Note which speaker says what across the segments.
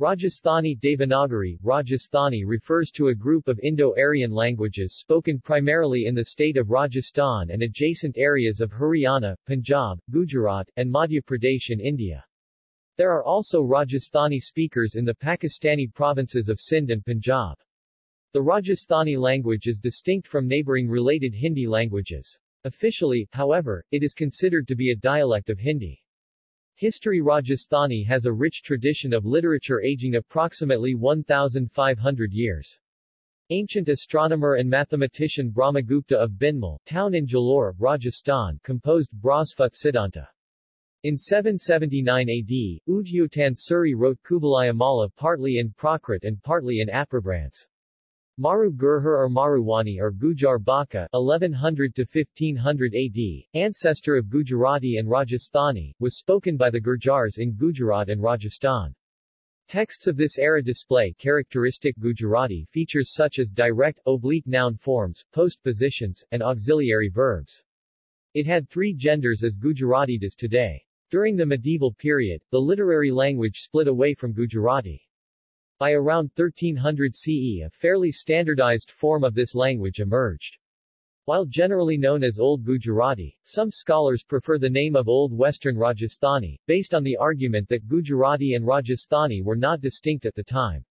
Speaker 1: Rajasthani Devanagari Rajasthani refers to a group of Indo-Aryan languages spoken primarily in the state of Rajasthan and adjacent areas of Haryana, Punjab, Gujarat, and Madhya Pradesh in India. There are also Rajasthani speakers in the Pakistani provinces of Sindh and Punjab. The Rajasthani language is distinct from neighboring related Hindi languages. Officially, however, it is considered to be a dialect of Hindi. History Rajasthani has a rich tradition of literature aging approximately 1,500 years. Ancient astronomer and mathematician Brahmagupta of Bhinmal, town in Jalore, Rajasthan, composed Brahsphat Siddhanta. In 779 AD, Udyotan Suri wrote Kuvalayamala partly in Prakrit and partly in Apabhramsa. Maru Gurjar or Maruwani or Gurjar Bhakha 1100 to 1500 AD, ancestor of Gujarati and Rajasthani, was spoken by the Gurjars in Gujarat and Rajasthan. Texts of this era display characteristic Gujarati features such as direct, oblique noun forms, postpositions, and auxiliary verbs. It had three genders as Gujarati does today. During the medieval period, the literary language split away from Gujarati. By around 1300 CE a fairly standardized form of this language emerged. While generally known as Old Gujarati, some scholars prefer the name of Old Western Rajasthani, based on the argument that Gujarati and Rajasthani were not distinct at the time.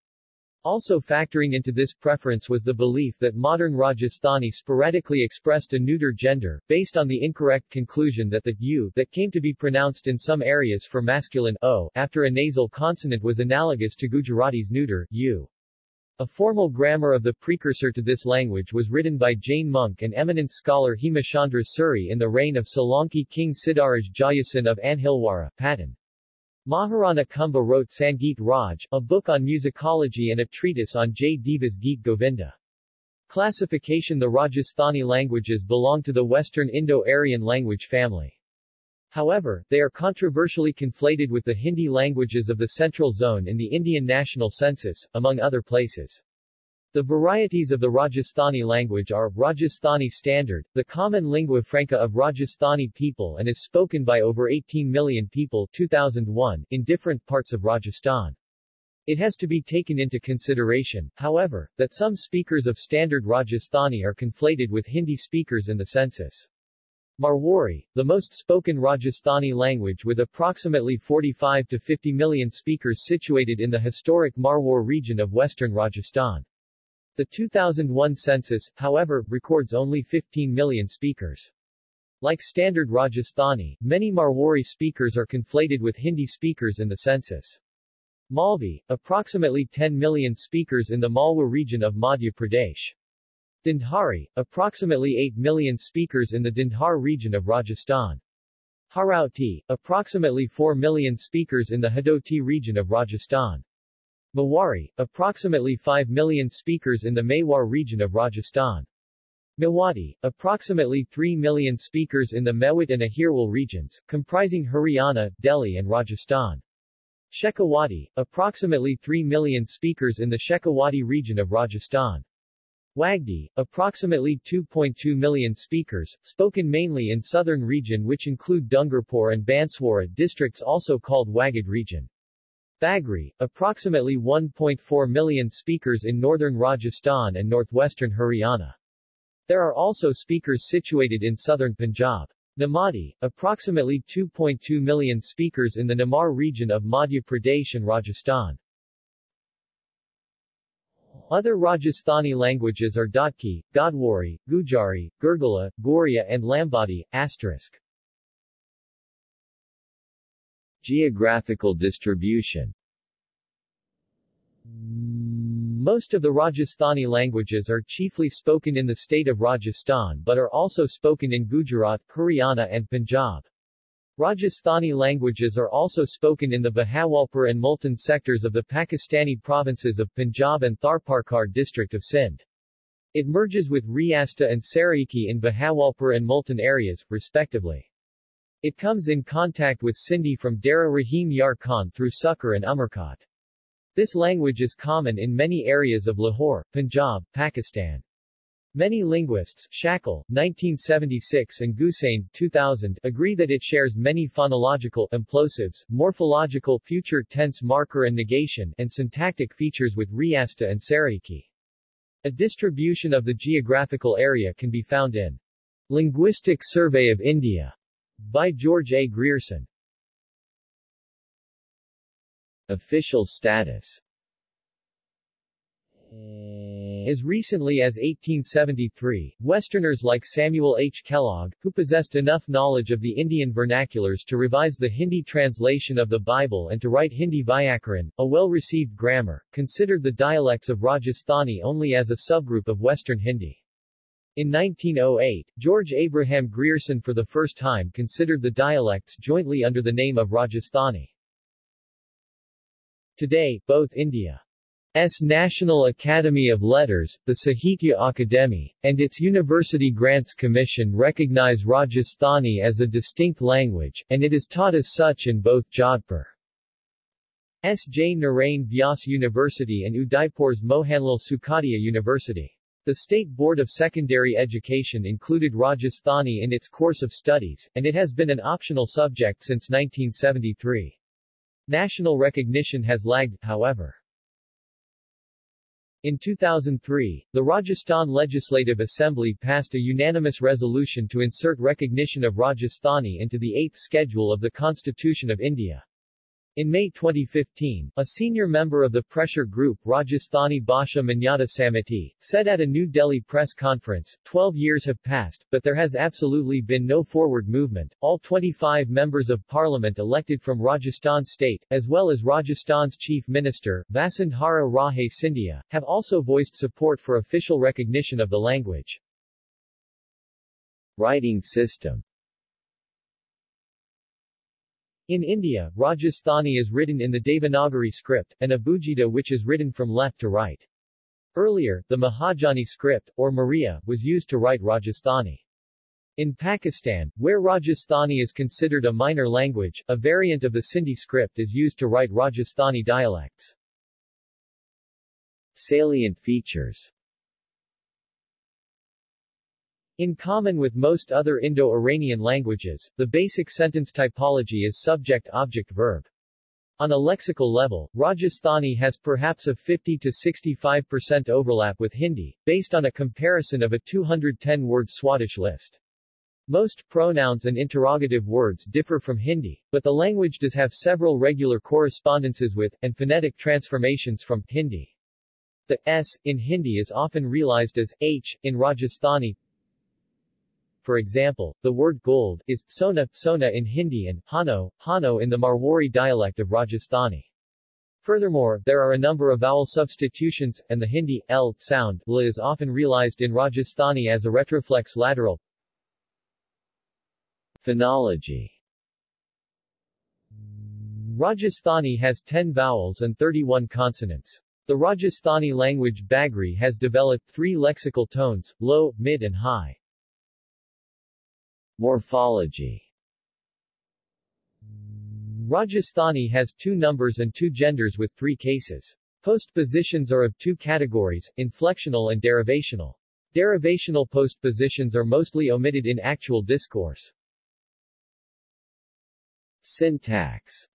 Speaker 1: Also factoring into this preference was the belief that modern Rajasthani sporadically expressed a neuter gender, based on the incorrect conclusion that the u that came to be pronounced in some areas for masculine o after a nasal consonant was analogous to Gujarati's neuter u. A formal grammar of the precursor to this language was written by Jain monk and eminent scholar Hemachandra Suri in the reign of Solanki king Siddharaj Jayasinh of Anhilwara, Patan. Maharana Kumbha wrote Sangeet Raj, a book on musicology and a treatise on Jaydeva's Geet Govinda. Classification The Rajasthani languages belong to the Western Indo-Aryan language family. However, they are controversially conflated with the Hindi languages of the Central Zone in the Indian National Census, among other places. The varieties of the Rajasthani language are, Rajasthani Standard, the common lingua franca of Rajasthani people and is spoken by over 18 million people 2001, in different parts of Rajasthan. It has to be taken into consideration, however, that some speakers of Standard Rajasthani are conflated with Hindi speakers in the census. Marwari, the most spoken Rajasthani language with approximately 45 to 50 million speakers situated in the historic Marwar region of western Rajasthan. The 2001 census, however, records only 15 million speakers. Like standard Rajasthani, many Marwari speakers are conflated with Hindi speakers in the census. Malvi, approximately 10 million speakers in the Malwa region of Madhya Pradesh. Dhundhari, approximately 8 million speakers in the Dhundhar region of Rajasthan. Harauti, approximately 4 million speakers in the Hadoti region of Rajasthan. Mewari, approximately 5 million speakers in the Mewar region of Rajasthan. Mewati, approximately 3 million speakers in the Mewat and Ahirwal regions, comprising Haryana, Delhi and Rajasthan. Shekhawati, approximately 3 million speakers in the Shekhawati region of Rajasthan. Wagdi, approximately 2.2 million speakers, spoken mainly in southern region which include Dungarpur and Banswara districts also called Wagad region. Bagri, approximately 1.4 million speakers in northern Rajasthan and northwestern Haryana. There are also speakers situated in southern Punjab. Nimadi, approximately 2.2 million speakers in the Nimar region of Madhya Pradesh and Rajasthan. Other Rajasthani languages are Dhatki, Godwari, Gujari, Gurgala, Goria and Lambadi, asterisk.
Speaker 2: Geographical distribution
Speaker 1: Most of the Rajasthani languages are chiefly spoken in the state of Rajasthan but are also spoken in Gujarat, Haryana and Punjab. Rajasthani languages are also spoken in the Bahawalpur and Multan sectors of the Pakistani provinces of Punjab and Tharparkar district of Sindh. It merges with Riasti and Saraiki in Bahawalpur and Multan areas, respectively. It comes in contact with Sindhi from Dara Rahim Yar Khan through Sukkur and Umarkot. This language is common in many areas of Lahore, Punjab, Pakistan. Many linguists Shackle, 1976 and Gusain 2000, agree that it shares many phonological implosives, morphological future tense marker and negation and syntactic features with Riasti and Saraiki. A distribution of the geographical area can be found in Linguistic Survey of India by George A. Grierson.
Speaker 2: Official status
Speaker 1: As recently as 1873, Westerners like Samuel H. Kellogg, who possessed enough knowledge of the Indian vernaculars to revise the Hindi translation of the Bible and to write Hindi Vyakaran, a well-received grammar, considered the dialects of Rajasthani only as a subgroup of Western Hindi. In 1908, George Abraham Grierson for the first time considered the dialects jointly under the name of Rajasthani. Today, both India S. National Academy of Letters, the Sahitya Akademi, and its University Grants Commission recognize Rajasthani as a distinct language, and it is taught as such in both Jodhpur. S. J. Narain Vyas University and Udaipur's Mohanlal Sukhadia University. The State Board of Secondary Education included Rajasthani in its course of studies, and it has been an optional subject since 1973. National recognition has lagged, however. In 2003, the Rajasthan Legislative Assembly passed a unanimous resolution to insert recognition of Rajasthani into the 8th schedule of the Constitution of India. In May 2015, a senior member of the pressure group Rajasthani Bhasha Manyata Samiti, said at a New Delhi press conference, 12 years have passed, but there has absolutely been no forward movement. All 25 members of parliament elected from Rajasthan state, as well as Rajasthan's chief minister, Vasundhara Raje Scindia, have also voiced support for official recognition of the language.
Speaker 2: Writing system
Speaker 1: in India, Rajasthani is written in the Devanagari script, and Abugida which is written from left to right. Earlier, the Mahajani script, or Maria, was used to write Rajasthani. In Pakistan, where Rajasthani is considered a minor language, a variant of the Sindhi script is used to write Rajasthani dialects.
Speaker 2: Salient features
Speaker 1: in common with most other Indo-Iranian languages, the basic sentence typology is subject-object-verb. On a lexical level, Rajasthani has perhaps a 50 to 65% overlap with Hindi, based on a comparison of a 210-word Swadesh list. Most pronouns and interrogative words differ from Hindi, but the language does have several regular correspondences with, and phonetic transformations from, Hindi. The s in Hindi is often realized as h in Rajasthani, for example, the word gold is sona, sona in Hindi and hano, hano in the Marwari dialect of Rajasthani. Furthermore, there are a number of vowel substitutions, and the Hindi l sound l is often realized in Rajasthani as a retroflex lateral.
Speaker 2: Phonology
Speaker 1: Rajasthani has 10 vowels and 31 consonants. The Rajasthani language Bagri has developed three lexical tones, low, mid and high.
Speaker 2: Morphology
Speaker 1: Rajasthani has two numbers and two genders with three cases. Postpositions are of two categories, inflectional and derivational. Derivational postpositions are mostly omitted in actual discourse.
Speaker 2: Syntax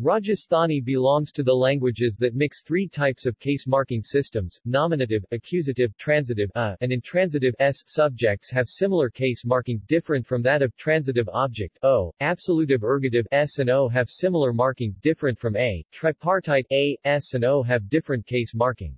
Speaker 1: Rajasthani belongs to the languages that mix three types of case marking systems, nominative, accusative, transitive a, and intransitive s. Subjects have similar case marking, different from that of transitive object o. Absolutive ergative s and o have similar marking, different from a. Tripartite a, s and o have different case marking.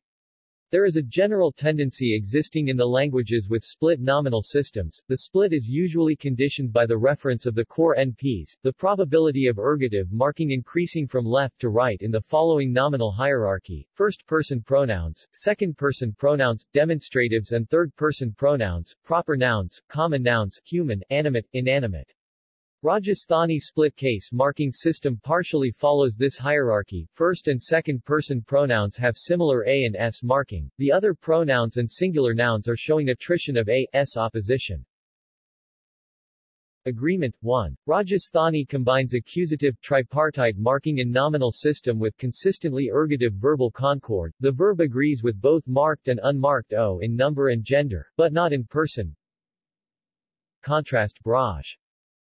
Speaker 1: There is a general tendency existing in the languages with split nominal systems. The split is usually conditioned by the reference of the core NPs, the probability of ergative marking increasing from left to right in the following nominal hierarchy, first-person pronouns, second-person pronouns, demonstratives and third-person pronouns, proper nouns, common nouns, human, animate, inanimate. Rajasthani split case marking system partially follows this hierarchy. First and second person pronouns have similar A and S marking. The other pronouns and singular nouns are showing attrition of A, S opposition. Agreement 1. Rajasthani combines accusative tripartite marking in nominal system with consistently ergative verbal concord. The verb agrees with both marked and unmarked o in number and gender, but not in person. Contrast Braj.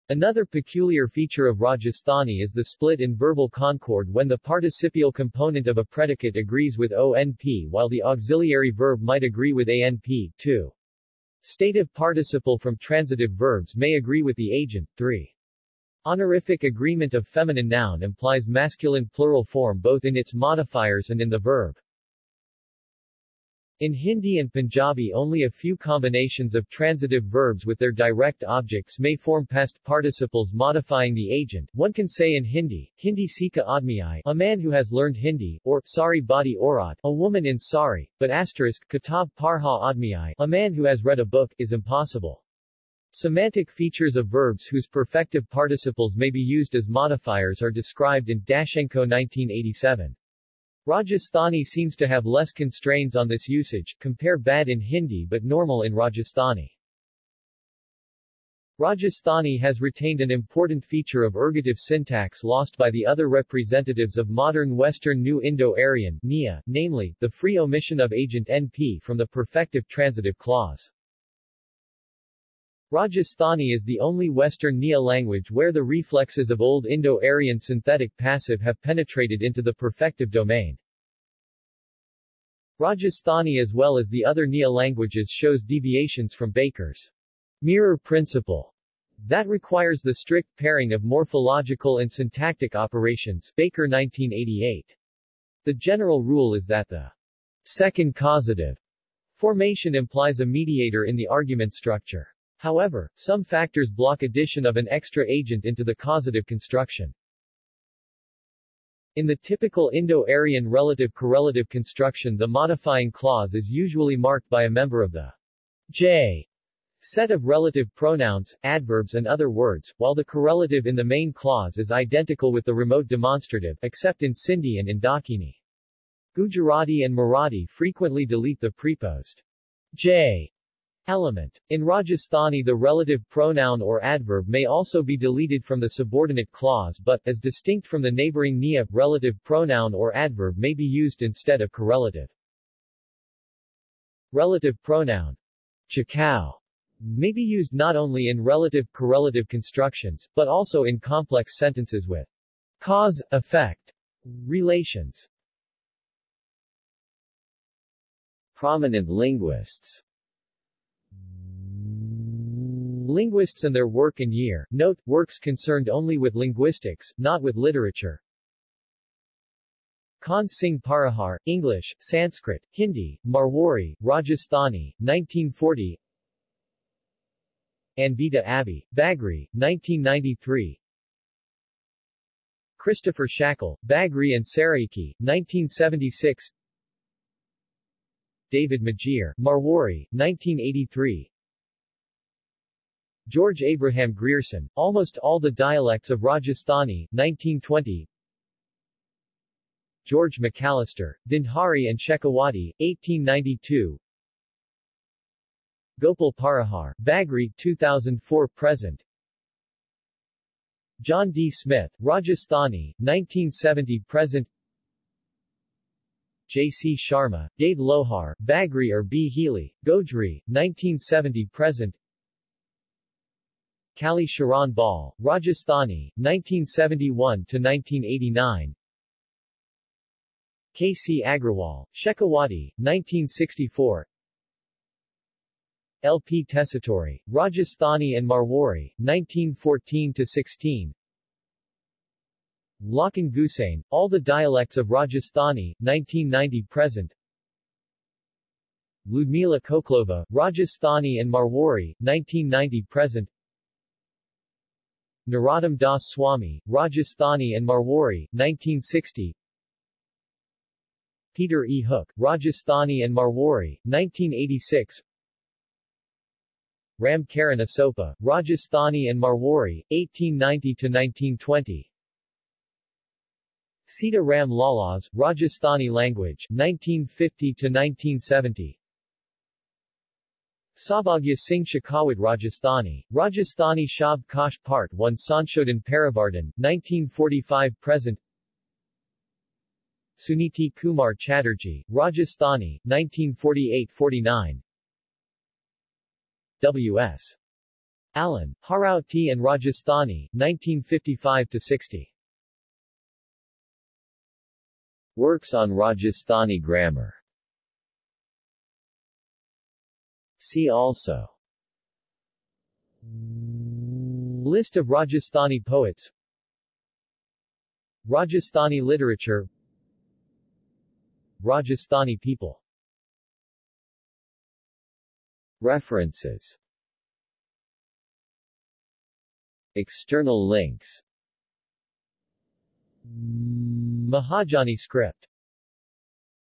Speaker 1: Another peculiar feature of Rajasthani is the split in verbal concord when the participial component of a predicate agrees with ONP while the auxiliary verb might agree with ANP, too. Stative participle from transitive verbs may agree with the agent. 3. Honorific agreement of feminine noun implies masculine plural form both in its modifiers and in the verb. In Hindi and Punjabi only a few combinations of transitive verbs with their direct objects may form past participles modifying the agent. One can say in Hindi, Hindi Sika Admi a man who has learned Hindi, or Sari Badi Aurat, a woman in Sari, but asterisk, Kitab Parha Admi a man who has read a book, is impossible. Semantic features of verbs whose perfective participles may be used as modifiers are described in Dashenko 1987. Rajasthani seems to have less constraints on this usage, compare bad in Hindi but normal in Rajasthani. Rajasthani has retained an important feature of ergative syntax lost by the other representatives of modern Western New Indo-Aryan namely, the free omission of agent NP from the perfective transitive clause. Rajasthani is the only Western Nia language where the reflexes of Old Indo-Aryan synthetic passive have penetrated into the perfective domain. Rajasthani as well as the other Nia languages shows deviations from Baker's mirror principle that requires the strict pairing of morphological and syntactic operations Baker 1988. The general rule is that the second causative formation implies a mediator in the argument structure. However, some factors block addition of an extra agent into the causative construction. In the typical Indo-Aryan relative correlative construction the modifying clause is usually marked by a member of the J set of relative pronouns, adverbs and other words, while the correlative in the main clause is identical with the remote demonstrative, except in Sindhi and in Dakhini. Gujarati and Marathi frequently delete the preposed J Element. In Rajasthani the relative pronoun or adverb may also be deleted from the subordinate clause but, as distinct from the neighboring niya, relative pronoun or adverb may be used instead of correlative. Relative pronoun chakao may be used not only in relative correlative constructions, but also in complex sentences with cause-effect relations.
Speaker 2: Prominent linguists
Speaker 1: Linguists and their work and year. Note, works concerned only with linguistics, not with literature. Khan Singh Parihar, English, Sanskrit, Hindi, Marwari, Rajasthani, 1940 Anvita Abbi, Bagri, 1993 Christopher Shackle, Bagri and Saraiki, 1976 David Magier, Marwari, 1983 George Abraham Grierson, Almost All the Dialects of Rajasthani, 1920 George McAllister, Dhundhari and Shekhawati, 1892 Gopal Parihar, Bagri, 2004-present John D. Smith, Rajasthani, 1970-present J. C. Sharma, Dave Lohar, Bagri or B. Healy, Gojri, 1970-present Kali Sharan Bal, Rajasthani, 1971-1989 K. C. Agrawal, Shekhawati, 1964 L. P. Tessitori, Rajasthani and Marwari, 1914-16 Lakhan Gusain, All the Dialects of Rajasthani, 1990-present Ludmila Khokhlova, Rajasthani and Marwari, 1990-present Narottam Das Swami, Rajasthani and Marwari, 1960 Peter E. Hook, Rajasthani and Marwari, 1986 Ram Karan Asopa, Rajasthani and Marwari, 1890-1920 Sita Ram Lalas, Rajasthani language, 1950-1970 Saubhagya Singh Shekhawat Rajasthani, Rajasthani Shab Kosh Part 1 Sanchodhan Parivartan, 1945-present Suniti Kumar Chatterjee, Rajasthani, 1948-49 W.S. Allen, Harauti and Rajasthani, 1955-60
Speaker 2: Works on Rajasthani grammar See also.
Speaker 1: List of Rajasthani poets. Rajasthani literature. Rajasthani people.
Speaker 2: References. External links.
Speaker 1: Mahajani script